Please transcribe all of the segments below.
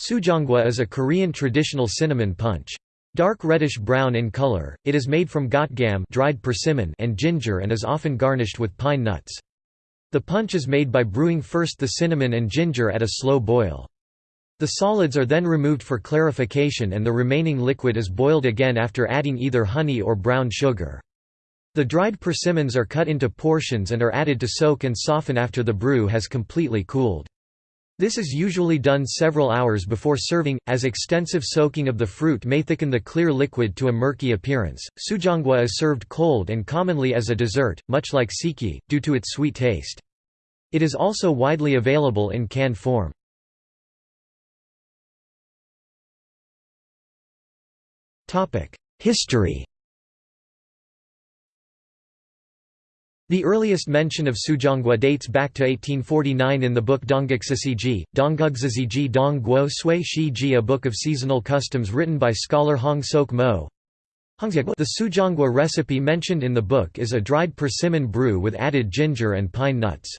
Sujeonggwa is a Korean traditional cinnamon punch. Dark reddish-brown in color, it is made from gotgam dried persimmon and ginger and is often garnished with pine nuts. The punch is made by brewing first the cinnamon and ginger at a slow boil. The solids are then removed for clarification and the remaining liquid is boiled again after adding either honey or brown sugar. The dried persimmons are cut into portions and are added to soak and soften after the brew has completely cooled. This is usually done several hours before serving, as extensive soaking of the fruit may thicken the clear liquid to a murky appearance. Sujeonggwa is served cold and commonly as a dessert, much like sikhye, due to its sweet taste. It is also widely available in canned form. History The earliest mention of Sujeonggwa dates back to 1849 in the book Dongguksisiji, Donggugziziji Dong Guo Sui Shi Ji a book of seasonal customs written by scholar Hong Sok Mo. The Sujeonggwa recipe mentioned in the book is a dried persimmon brew with added ginger and pine nuts.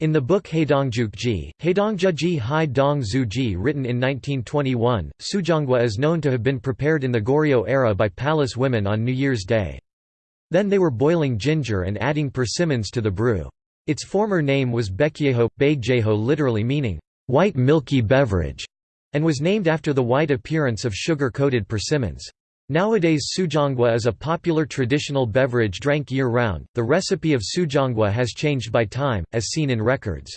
In the book Haedongjukji, Haedongjuji Hai Dong written in 1921, Sujeonggwa is known to have been prepared in the Goryeo era by palace women on New Year's Day. Then they were boiling ginger and adding persimmons to the brew. Its former name was Bekyeho, Baegjeho literally meaning, white milky beverage, and was named after the white appearance of sugar-coated persimmons. Nowadays sujeonggwa is a popular traditional beverage drank year-round. The recipe of sujeonggwa has changed by time, as seen in records.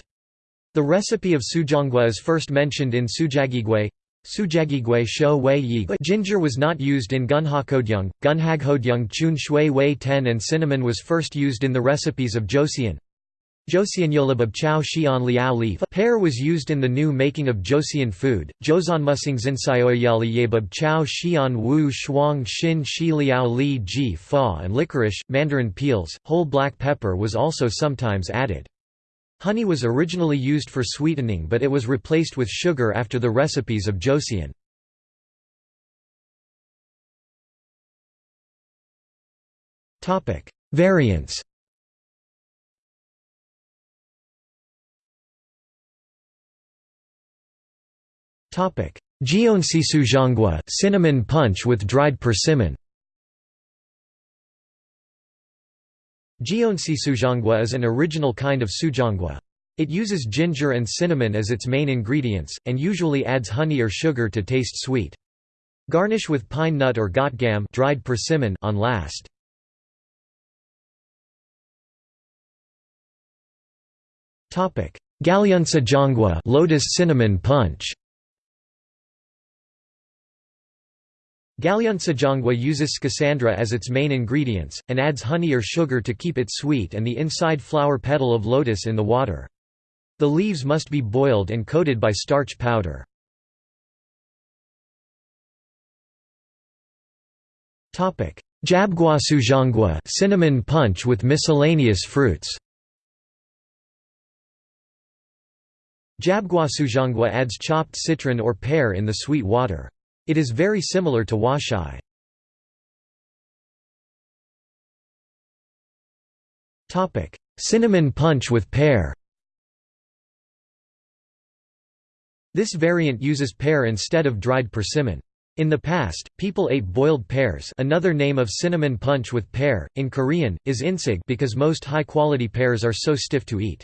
The recipe of sujeonggwa is first mentioned in Sujagigwe Sujagigwe shou wei yi ginger was not used in gunhakodyung, gunhaghodyung chun shui wei ten and cinnamon was first used in the recipes of Joseon. Joseonyolabab chow xian liao leaf pear was used in the new making of Joseon food, Joseonmusing zinsaoyali yebab chow xian wu shuang xin shi liao li ji fa and licorice, mandarin peels, whole black pepper was also sometimes added. Honey was originally used for sweetening but it was replaced with sugar after the recipes of Joseon. Variants Jeonsi sujeonggwa cinnamon punch with dried persimmon Jeonsi sujeonggwa is an original kind of sujeonggwa. It uses ginger and cinnamon as its main ingredients, and usually adds honey or sugar to taste sweet. Garnish with pine nut or gotgam dried persimmon on last. Galyunsa jangwa lotus cinnamon punch Galyunsajangwa uses schisandra as its main ingredients, and adds honey or sugar to keep it sweet and the inside flower petal of lotus in the water. The leaves must be boiled and coated by starch powder. Jabgwa sujeonggwa cinnamon punch with miscellaneous fruits Jabguasujangwa adds chopped citron or pear in the sweet water. It is very similar to hwachae. Cinnamon punch with pear This variant uses pear instead of dried persimmon. In the past, people ate boiled pears another name of cinnamon punch with pear, in Korean, is insig because most high-quality pears are so stiff to eat.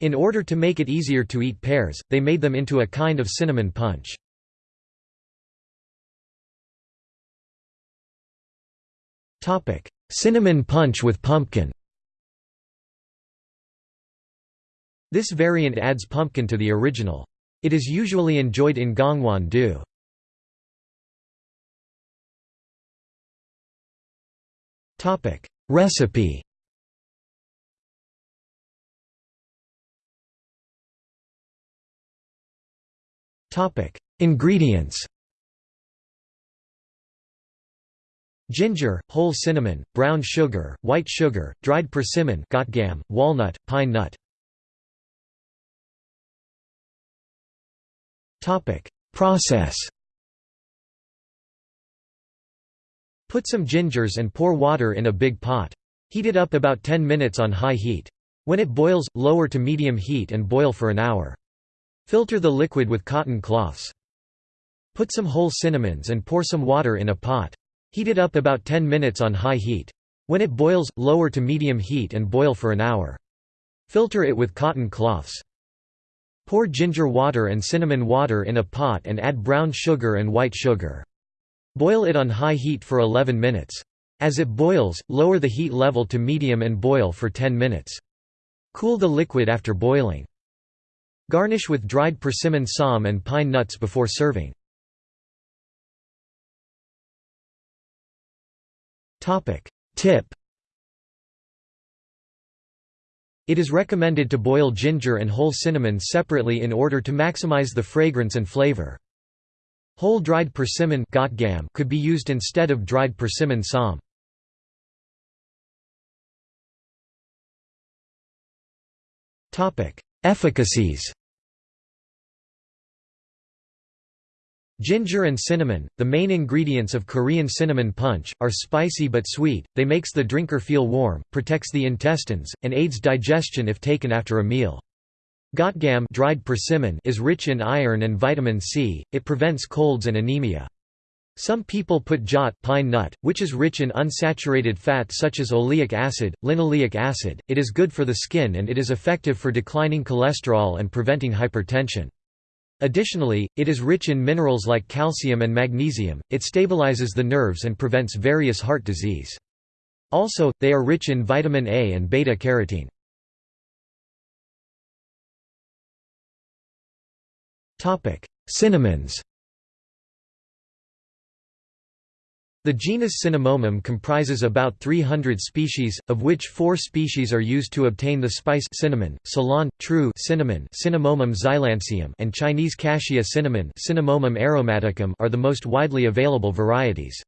In order to make it easier to eat pears, they made them into a kind of cinnamon punch. Topic: Cinnamon punch with pumpkin. This variant adds pumpkin to the original. It is usually enjoyed in Gangwon-do. Topic: Recipe. Topic: Ingredients. Ginger, whole cinnamon, brown sugar, white sugar, dried persimmon gotgam, walnut, pine nut. Process Put some gingers and pour water in a big pot. Heat it up about 10 minutes on high heat. When it boils, lower to medium heat and boil for an hour. Filter the liquid with cotton cloths. Put some whole cinnamons and pour some water in a pot. Heat it up about 10 minutes on high heat. When it boils, lower to medium heat and boil for an hour. Filter it with cotton cloths. Pour ginger water and cinnamon water in a pot and add brown sugar and white sugar. Boil it on high heat for 11 minutes. As it boils, lower the heat level to medium and boil for 10 minutes. Cool the liquid after boiling. Garnish with dried persimmon psalm and pine nuts before serving. Tip It is recommended to boil ginger and whole cinnamon separately in order to maximize the fragrance and flavor. Whole dried persimmon could be used instead of dried persimmon psalm. Efficacies Ginger and cinnamon, the main ingredients of Korean cinnamon punch, are spicy but sweet, they makes the drinker feel warm, protects the intestines, and aids digestion if taken after a meal. Gotgam dried persimmon is rich in iron and vitamin C, it prevents colds and anemia. Some people put jot pine nut, which is rich in unsaturated fat such as oleic acid, linoleic acid, it is good for the skin and it is effective for declining cholesterol and preventing hypertension. Additionally, it is rich in minerals like calcium and magnesium, it stabilizes the nerves and prevents various heart disease. Also, they are rich in vitamin A and beta-carotene. Cinnamons The genus Cinnamomum comprises about 300 species, of which four species are used to obtain the spice cinnamon, Ceylon, true cinnamon Cinnamomum zeylanicum and Chinese cassia cinnamon Cinnamomum aromaticum are the most widely available varieties.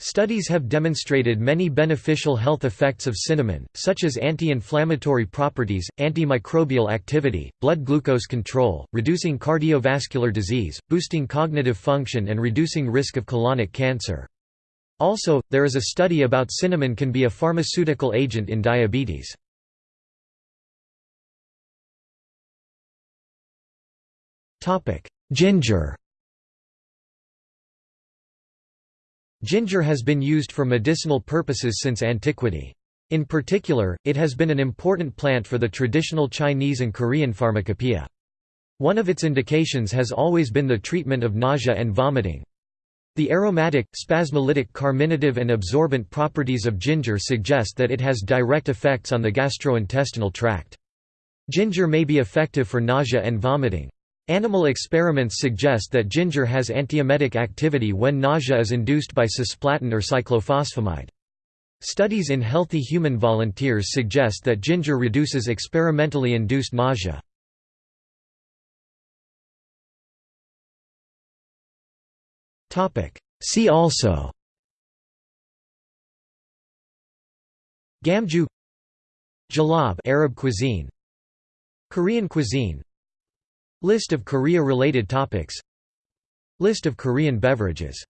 Studies have demonstrated many beneficial health effects of cinnamon, such as anti-inflammatory properties, antimicrobial activity, blood glucose control, reducing cardiovascular disease, boosting cognitive function and reducing risk of colonic cancer. Also, there is a study about cinnamon can be a pharmaceutical agent in diabetes. Ginger Ginger has been used for medicinal purposes since antiquity. In particular, it has been an important plant for the traditional Chinese and Korean pharmacopoeia. One of its indications has always been the treatment of nausea and vomiting. The aromatic, spasmolytic carminative and absorbent properties of ginger suggest that it has direct effects on the gastrointestinal tract. Ginger may be effective for nausea and vomiting. Animal experiments suggest that ginger has antiemetic activity when nausea is induced by cisplatin or cyclophosphamide. Studies in healthy human volunteers suggest that ginger reduces experimentally induced nausea. See also. Gamju Jalab Arab cuisine. Korean cuisine. List of Korea-related topics. List of Korean beverages